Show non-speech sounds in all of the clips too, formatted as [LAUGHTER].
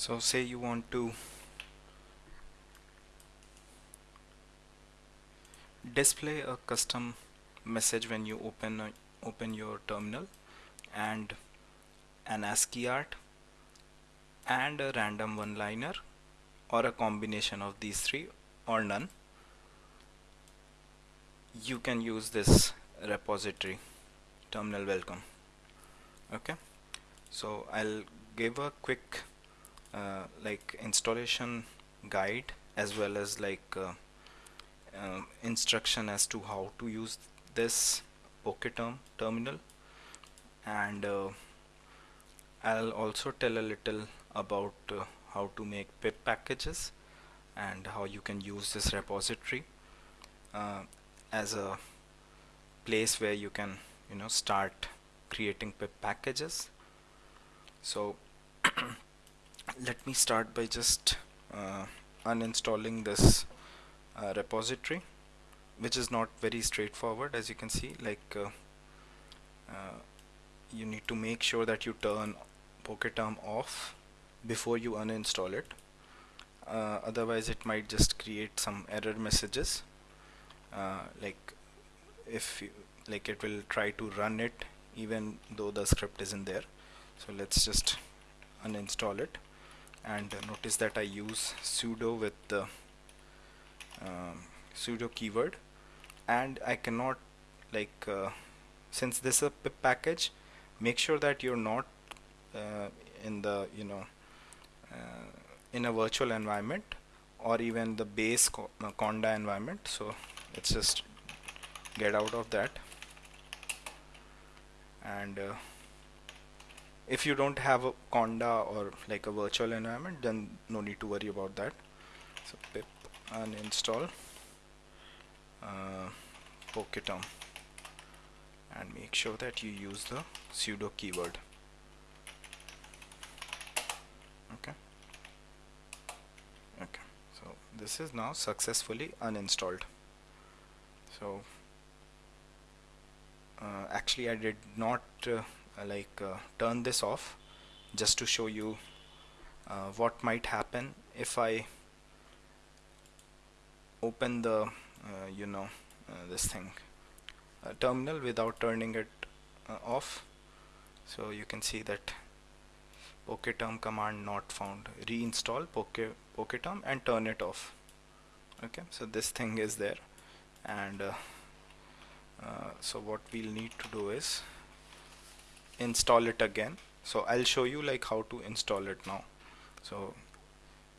so say you want to display a custom message when you open open your terminal and an ASCII art and a random one-liner or a combination of these three or none you can use this repository terminal welcome. Okay? So I'll give a quick uh, like installation guide as well as like uh, uh, instruction as to how to use this Poketerm terminal. And uh, I'll also tell a little about uh, how to make pip packages and how you can use this repository as a place where you can you know start creating pip packages. So [CLEARS THROAT] let me start by just uh, uninstalling this uh, repository which is not very straightforward as you can see like uh, uh you need to make sure that you turn Poketerm off before you uninstall it. Uh, otherwise it might just create some error messages. Uh, like if you, like it will try to run it even though the script isn't there. So let's just uninstall it and uh, notice that I use sudo with the um, sudo keyword. And I cannot like uh, since this is a pip package make sure that you're not uh, in the you know uh, in a virtual environment or even the base co uh, conda environment. So let's just get out of that. And uh, if you don't have a conda or like a virtual environment then no need to worry about that. So pip uninstall. Uh, and make sure that you use the sudo keyword. Okay. Okay. So this is now successfully uninstalled. So uh, actually I did not uh, like uh, turn this off just to show you uh, what might happen if I open the uh, you know uh, this thing. Terminal without turning it off. So you can see that poketerm command not found. Reinstall poke poketerm and turn it off. Okay so this thing is there. And uh, uh, so what we'll need to do is install it again. So I'll show you like how to install it now. So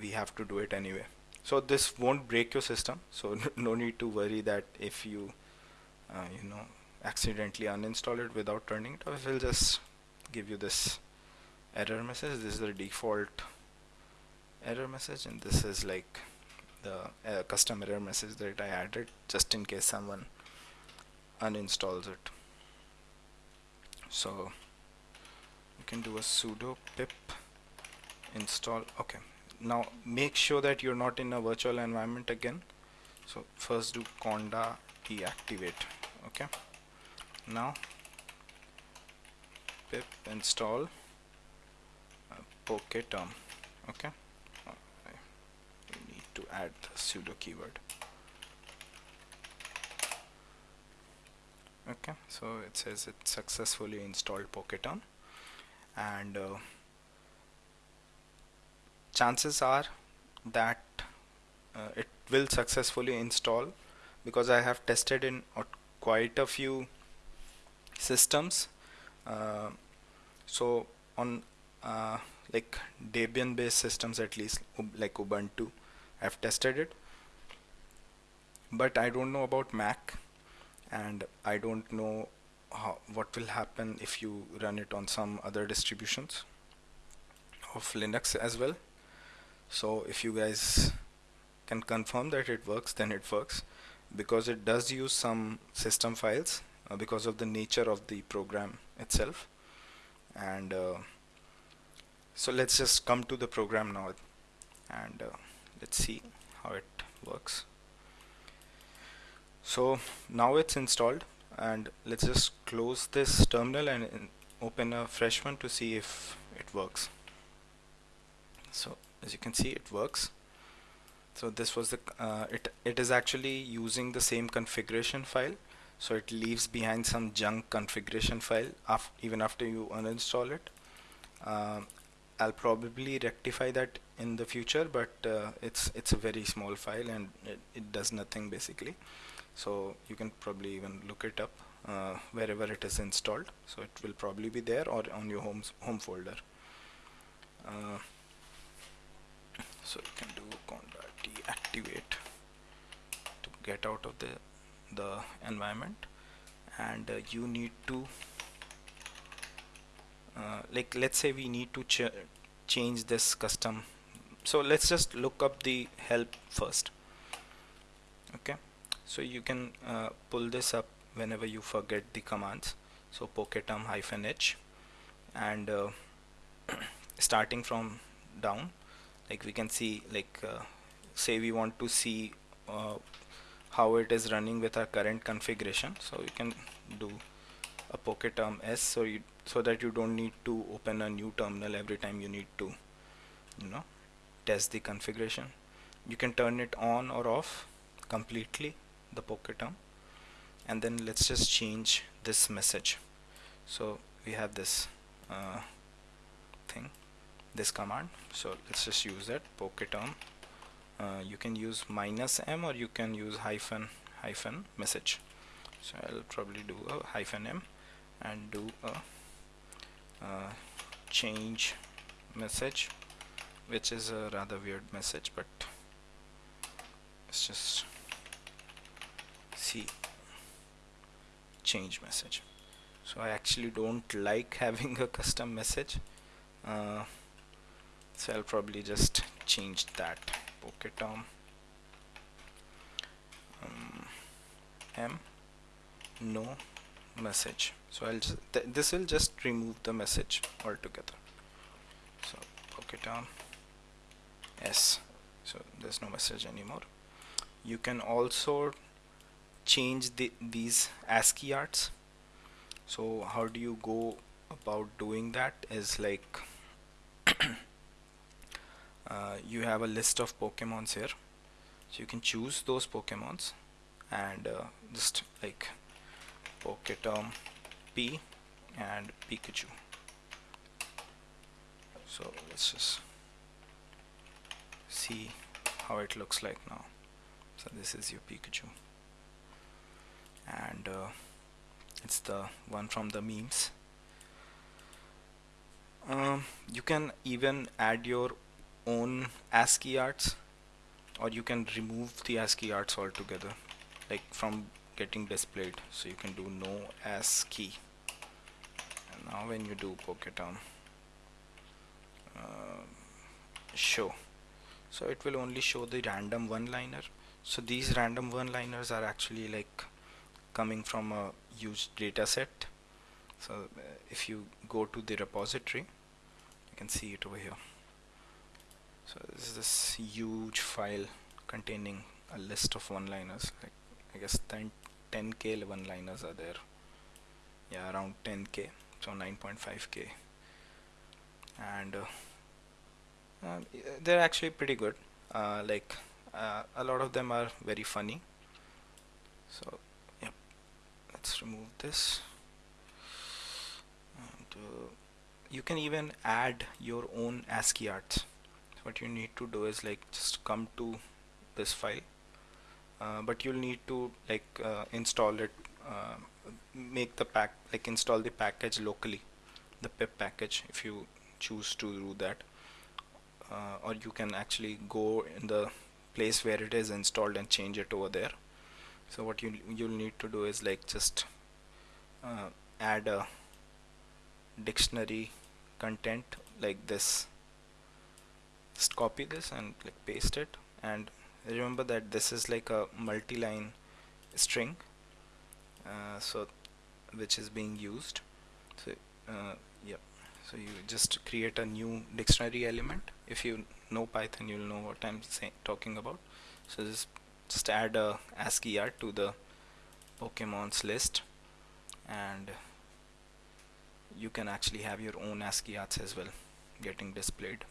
we have to do it anyway. So this won't break your system. So [LAUGHS] no need to worry that if you uh, you know accidentally uninstall it without turning it off it will just give you this error message. This is the default error message and this is like the uh, custom error message that I added just in case someone uninstalls it. So you can do a sudo pip install. Okay. Now make sure that you're not in a virtual environment again. So first do conda deactivate. Okay. Now pip install uh, okay. You need to add the sudo keyword. Okay. So it says it successfully installed Poketerm and uh, chances are that uh, it will successfully install because I have tested in quite a few systems. Uh, so on uh, like Debian based systems at least like Ubuntu I've tested it. But I don't know about Mac and I don't know how, what will happen if you run it on some other distributions of Linux as well. So if you guys can confirm that it works then it works. Because it does use some system files uh, because of the nature of the program itself. And uh, so let's just come to the program now and uh, let's see how it works. So now it's installed and let's just close this terminal and open a fresh one to see if it works. So as you can see it works. So this was the uh, it it is actually using the same configuration file. So it leaves behind some junk configuration file even after you uninstall it. Uh, I'll probably rectify that in the future but uh, it's it's a very small file and it, it, does nothing basically. So you can probably even look it up uh, wherever it is installed. So it will probably be there or on your home home folder. Uh, so you can do conda deactivate to get out of the the environment. And uh, you need to uh, like let's say we need to ch change this custom. So let's just look up the help first. Okay? So you can uh, pull this up whenever you forget the commands. So poketerm hyphen h. And uh, [COUGHS] starting from down like we can see like uh, say we want to see uh, how it is running with our current configuration. So you can do a poketerm s so you so that you don't need to open a new terminal every time you need to you know test the configuration. You can turn it on or off completely the poketerm and then let's just change this message. So we have this uh, thing this command. So let's just use that poketerm uh, you can use minus m or you can use hyphen hyphen message. So I'll probably do a hyphen m and do a uh, change message which is a rather weird message but let's just see change message. So I actually don't like [LAUGHS] having a custom message uh, so I'll probably just change that poketerm um, m no message. So I'll just th this will just remove the message altogether. So poketerm s so there's no message anymore. You can also change the these ASCII arts. So how do you go about doing that is like [COUGHS] uh, you have a list of Pokemons here. So you can choose those Pokemons and uh, just like Poketerm P and Pikachu. So let's just see how it looks like now. So this is your Pikachu. And uh, it's the one from the memes. Um, you can even add your own ASCII arts or you can remove the ASCII arts altogether. Like from getting displayed so you can do no ASCII and now when you do Poketerm uh, show. So it will only show the random one-liner. So these random one-liners are actually like coming from a huge data set. So uh, if you go to the repository you can see it over here. So this is this huge file containing a list of one-liners like I guess 10 10k one-liners are there. Yeah around 10k so 9.5k and uh, uh, they're actually pretty good. Uh, like uh, a lot of them are very funny. So yep let's remove this. And uh, you can even add your own ASCII arts. What you need to do is like just come to this file uh, but you'll need to like uh, install it uh, make the pack like install the package locally the pip package if you choose to do that. Uh, or you can actually go in the place where it is installed and change it over there. So what you you'll need to do is like just uh, add a dictionary content like this. Just copy this and like paste it and remember that this is like a multi-line string uh, so which is being used. So uh, yeah. So you just create a new dictionary element. If you know Python you'll know what I'm saying talking about. So just just add a ASCII art to the Pokemon's list and you can actually have your own ASCII arts as well getting displayed.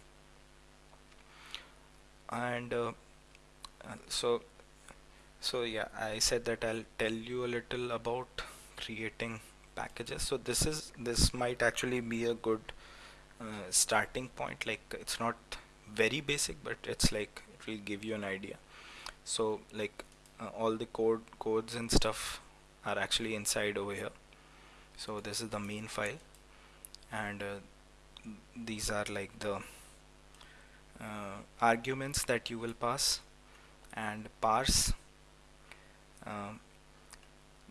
And uh, so so yeah I said that I'll tell you a little about creating packages. So this is this might actually be a good uh, starting point. Like it's not very basic but it's like it will give you an idea. So like uh, all the code codes and stuff are actually inside over here. So this is the main file. And uh, these are like the uh, arguments that you will pass and parse um,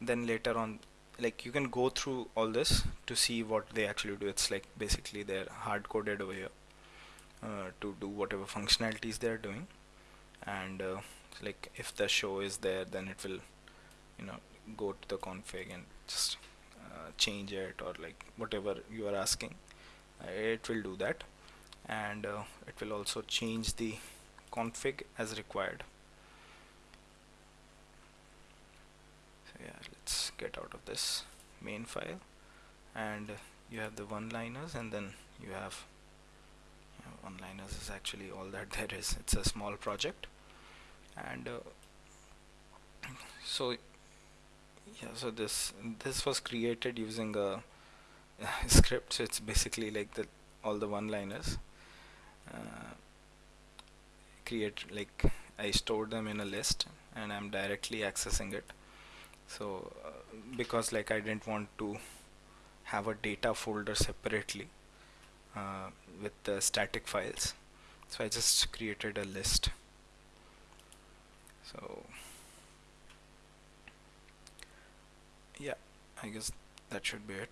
then later on like you can go through all this to see what they actually do. It's like basically they're hard coded over here uh, to do whatever functionalities they're doing. And uh, like if the show is there then it will you know go to the config and just uh, change it or like whatever you are asking. Uh, it will do that. And uh, it will also change the config as required so yeah let's get out of this main file. And you have the one-liners and then you have you know, one-liners is actually all that [LAUGHS] there is. It's a small project. And uh, so yeah so this this was created using a, [LAUGHS] a script. So it's basically like the all the one-liners uh, create like I stored them in a list and I'm directly accessing it so uh, because like I didn't want to have a data folder separately uh, with the static files. So I just created a list. So yeah I guess that should be it